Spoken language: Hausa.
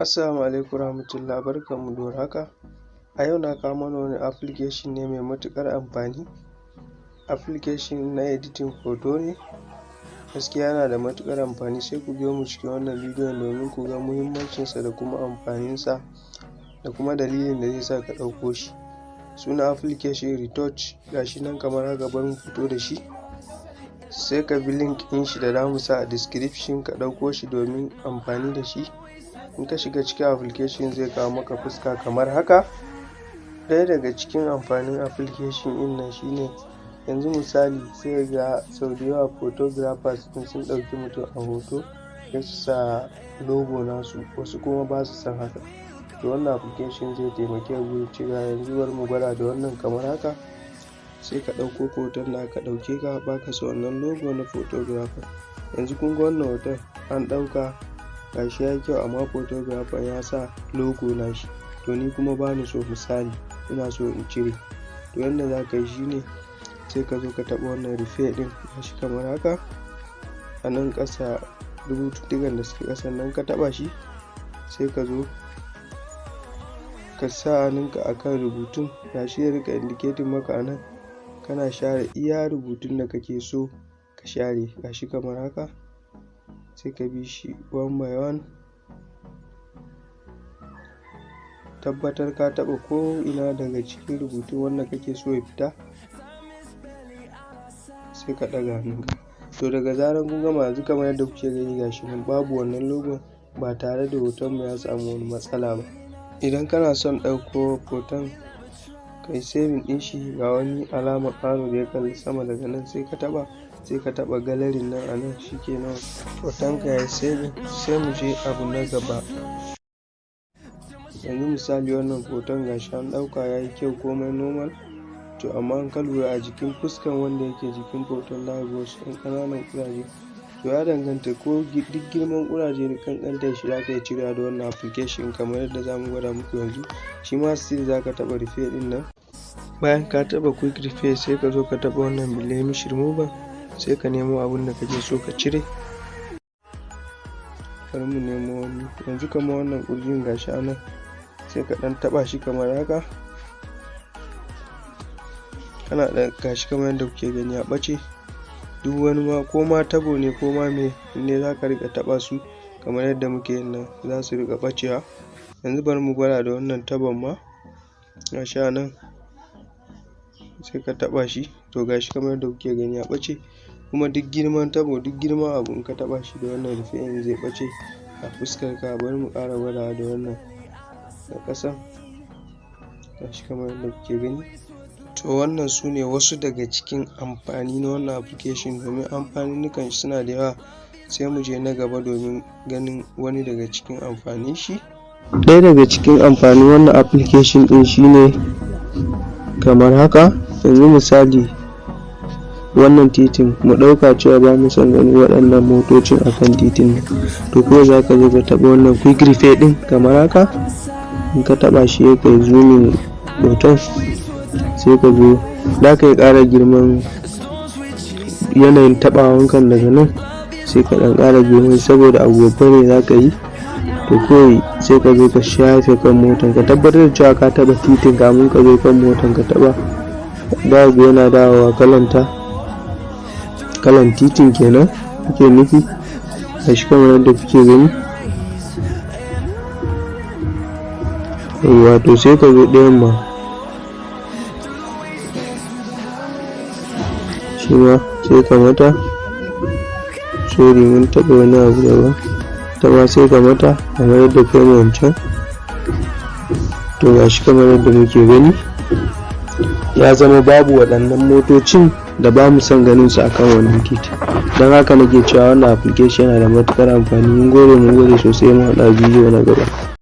Assalamu alaikum warahmatullah barkanmu da warhaka. A yau na kawo mana wani application ne mai matuƙar amfani. Application na editing hoto ne. Gaskiya yana da matuƙar amfani. Sai ku biyo mu cikin wannan bidiyon domin ku ga muhimmancinsa da kuma amfaninsa da kuma dalilin da zai sa ka ɗauko shi. Sunan application retouch. Ga shi nan kamar haka bari mu fito da shi. Sai ka bi link ɗin shi da za mu sa a description. Ka ɗauko shi domin amfani da shi. In ka shiga cikin application zai kawo maka fuska kamar haka. Ɗaya daga cikin amfanin application ɗin nan shine yanzu misali sai ga sau da yawa photographers in sun ɗauki mutum a hoto sai su sa logo nasu wasu kuma ba su son haka. To wannan application zai taimake gurin cewa yanzu bari mu gwada da wannan kamar haka. Sai ka ɗauko hoton da aka ɗauke ka baka so wannan logo na photographer. Yanzu kun ga wannan hoton an ɗauka gashi yayi kyau amma photographer ya sa logo nashi to ni kuma bani so misali ina so in cire. To yanda za ka yi shine sai ka zo ka taɓa wannan rufe ɗin gashi kamar haka. A nan ƙasa rubututtukan da suke ƙasan nan ka taɓa shi sai ka zo ka sa hannunka a kan rubutun. Gashi ya riƙa indicating maka a nan kana share iya rubutun da kake so ka share. Gashi kamar haka. Sai ka bi shi one by one. Tabbatar ka taɓa ko ina daga cikin rubutun wanda kake so ya fita sai ka ɗaga hannunka. To daga zaran kun gama yanzu kamar yadda kuke gani gashi nan babu wannan logon ba tare da hoton mu ya samu wani matsala ba. Idan kana son ɗauko hoton kai saving ɗin shi ga wani alamar arrow da ya kalli sama daga nan sai ka taɓa. Sai ka taɓa galerin nan a nan shikenan hotonka ya yi sai mu je abu na gaba. Yanzu misali wannan hoton gashi an ɗauka ya yi kyau komai normal. To amma in ka a jikin fuskan wanda yake jikin hoton ga wasu ɗan ƙananan ƙuraje. To ya danganta ko duk girman ƙuraje da ƙanƙantar shi za ka iya cirewa da wannan application kamar yadda za mu gwada muku yanzu. Shi ma still za ka taɓa rufe ɗin nan. Bayan ka taɓa quick repair sai ka zo ka taɓa wannan blemish remover. Sai ka nemo abin da kake so ka cire. Bari mu nemo wani. Yanzu kamar wannan ƙurjin gashi a nan sai ka ɗan taɓa shi kamar haka. Kana da gashi kamar yadda kuke gani a ɓace. Duk wani ma ko ma tabo ne ko ma me ne za ka riƙa taɓa su kamar yadda muke yin nan za su riƙa ɓacewa. Yanzu bari mu gwada da wannan tabon ma. Gashi a nan sai ka taɓa shi. To gashi kamar yadda kuke gani ya ɓace. Kuma duk girman tabo duk girman abu in ka taɓa shi da wannan rufe ɗin zai ɓace a fuskar ka. Bari mu ƙara gwadawa da wannan na ƙasan gashi kamar yadda kuke gani. To wannan su ne wasu daga cikin amfani na wannan application. Domin amfaninnukan shi suna da yawa. Sai mu je na gaba domin ganin wani daga cikin amfanin shi. Ɗaya daga cikin amfanin wannan application ɗin shine kamar haka. Yanzu misali wannan titin. Mu ɗauka cewa ba mu son ganin waɗannan motocin a kan titin nan. To ko za ka zo ka taɓa wannan quick repair ɗin kamar haka? In ka taɓa shi ya kai zoomin hoton sai ka zo. Za ka yi ƙara girman yanayin taɓawankan daga nan sai ka ɗan ƙara girman saboda babba ne za ka yi. To kawai sai ka zo ka shafe kan motan ka. Tabbatar da cewa ka taɓa titin kamun ka zo kan motan ka taɓa. Ga yana dawowa kalanta. Kalan titin kenan kuke nufi? A shi kamar yadda kuke gani. Wato sai ka zo ɗayan ma. Shi ma sai ka mata. Sorry mun taɓa wani abu daban. Ta ma sai ka mata kamar yadda kai mu wancan. To ga shi kamar yadda muke gani. Ya zama babu waɗannan motocin. Da ba mu son ganin su akan wannan titi don haka nake cewa wannan application yana da matuƙar amfani. Mun gode mun gode sosai. Mu haɗa bidiyo na gaba.